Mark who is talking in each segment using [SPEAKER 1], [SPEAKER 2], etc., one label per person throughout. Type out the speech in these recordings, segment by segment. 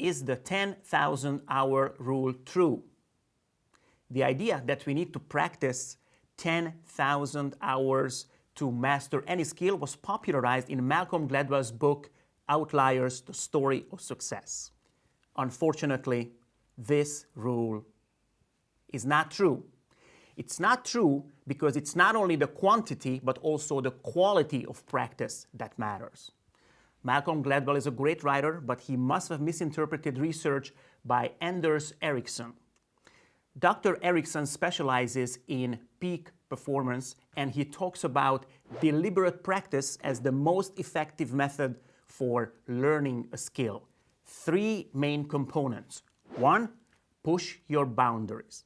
[SPEAKER 1] is the 10,000 hour rule true? The idea that we need to practice 10,000 hours to master any skill was popularized in Malcolm Gladwell's book, Outliers, The Story of Success. Unfortunately, this rule is not true. It's not true because it's not only the quantity, but also the quality of practice that matters. Malcolm Gladwell is a great writer, but he must have misinterpreted research by Anders Ericsson. Dr. Ericsson specializes in peak performance, and he talks about deliberate practice as the most effective method for learning a skill. Three main components. One, push your boundaries.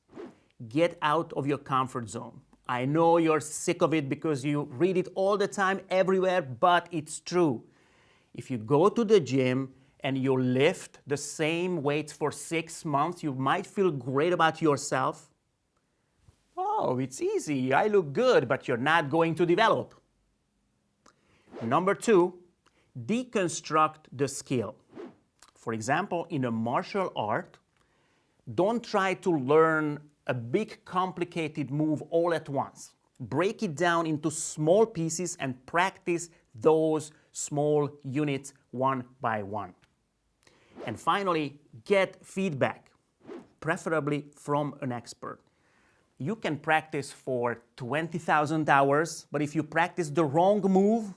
[SPEAKER 1] Get out of your comfort zone. I know you're sick of it because you read it all the time, everywhere, but it's true. If you go to the gym and you lift the same weights for six months, you might feel great about yourself. Oh, it's easy, I look good, but you're not going to develop. Number two, deconstruct the skill. For example, in a martial art, don't try to learn a big complicated move all at once. Break it down into small pieces and practice those small units one by one. And finally, get feedback, preferably from an expert. You can practice for 20,000 hours, but if you practice the wrong move,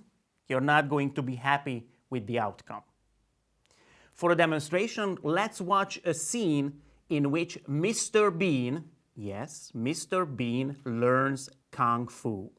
[SPEAKER 1] you're not going to be happy with the outcome. For a demonstration, let's watch a scene in which Mr. Bean, yes, Mr. Bean learns Kung Fu.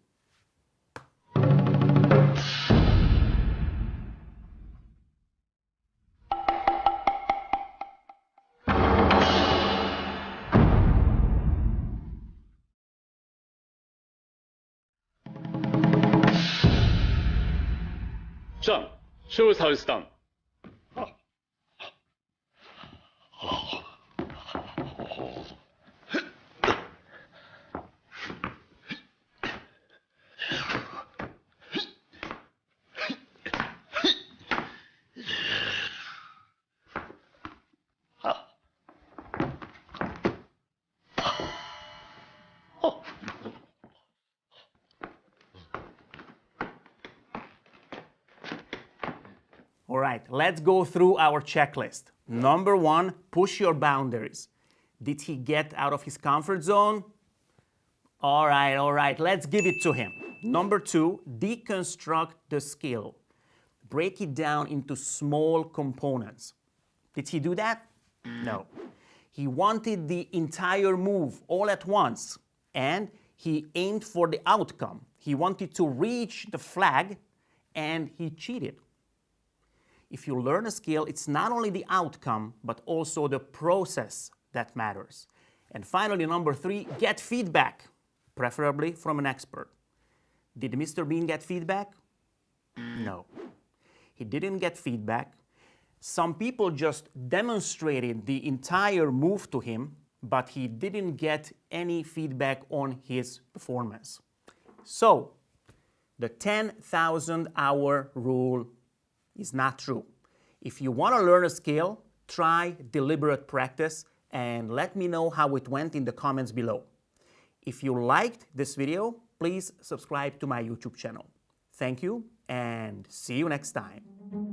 [SPEAKER 2] シュウサウスタン。
[SPEAKER 1] All right, let's go through our checklist. Number one, push your boundaries. Did he get out of his comfort zone? All right, all right, let's give it to him. Number two, deconstruct the skill. Break it down into small components. Did he do that? No. He wanted the entire move all at once and he aimed for the outcome. He wanted to reach the flag and he cheated if you learn a skill, it's not only the outcome, but also the process that matters. And finally, number three, get feedback, preferably from an expert. Did Mr. Bean get feedback? No. He didn't get feedback. Some people just demonstrated the entire move to him, but he didn't get any feedback on his performance. So, the 10,000 hour rule is not true. If you want to learn a skill, try deliberate practice and let me know how it went in the comments below. If you liked this video, please subscribe to my YouTube channel. Thank you and see you next time.